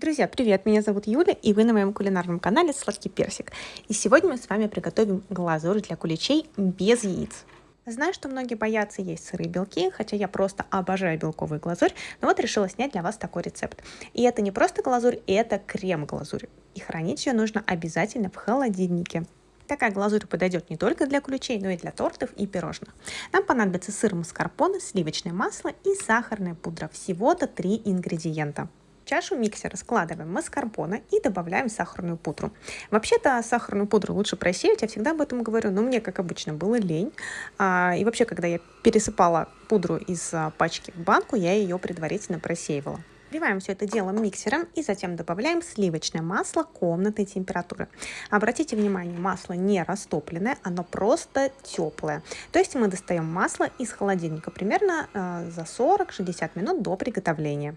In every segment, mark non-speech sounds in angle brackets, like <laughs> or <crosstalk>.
Друзья, привет! Меня зовут Юля, и вы на моем кулинарном канале Сладкий Персик. И сегодня мы с вами приготовим глазурь для куличей без яиц. Знаю, что многие боятся есть сырые белки, хотя я просто обожаю белковую глазурь, но вот решила снять для вас такой рецепт. И это не просто глазурь, это крем-глазурь. И хранить ее нужно обязательно в холодильнике. Такая глазурь подойдет не только для ключей, но и для тортов и пирожных. Нам понадобится сыр маскарпоне, сливочное масло и сахарная пудра. Всего-то три ингредиента. Чашу миксера складываем маскарпоне и добавляем сахарную пудру. Вообще-то сахарную пудру лучше просеять, я всегда об этом говорю, но мне, как обычно, было лень. А, и вообще, когда я пересыпала пудру из а, пачки в банку, я ее предварительно просеивала. Вливаем все это дело миксером и затем добавляем сливочное масло комнатной температуры. Обратите внимание, масло не растопленное, оно просто теплое. То есть мы достаем масло из холодильника примерно э, за 40-60 минут до приготовления.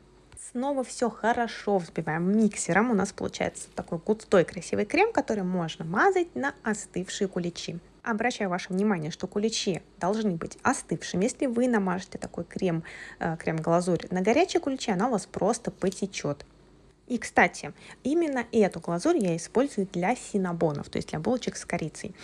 Снова все хорошо взбиваем миксером. У нас получается такой густой красивый крем, который можно мазать на остывшие куличи. Обращаю ваше внимание, что куличи должны быть остывшими. Если вы намажете такой крем, э, крем-глазурь на горячие куличи, она у вас просто потечет. И, кстати, именно эту глазурь я использую для синабонов, то есть для булочек с корицей.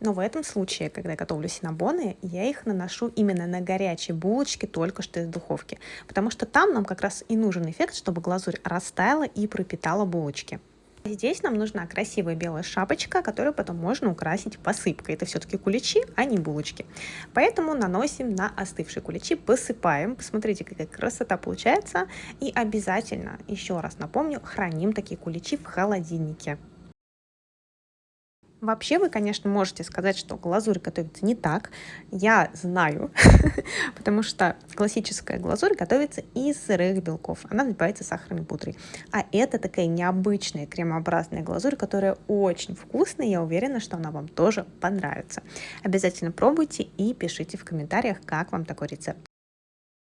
Но в этом случае, когда я готовлю синабоны, я их наношу именно на горячие булочки, только что из духовки. Потому что там нам как раз и нужен эффект, чтобы глазурь растаяла и пропитала булочки. Здесь нам нужна красивая белая шапочка, которую потом можно украсить посыпкой. Это все-таки куличи, а не булочки. Поэтому наносим на остывшие куличи, посыпаем. Посмотрите, какая красота получается. И обязательно, еще раз напомню, храним такие куличи в холодильнике. Вообще вы, конечно, можете сказать, что глазурь готовится не так. Я знаю, <laughs> потому что классическая глазурь готовится из сырых белков. Она взбивается сахарной пудрой. А это такая необычная кремообразная глазурь, которая очень вкусная. Я уверена, что она вам тоже понравится. Обязательно пробуйте и пишите в комментариях, как вам такой рецепт.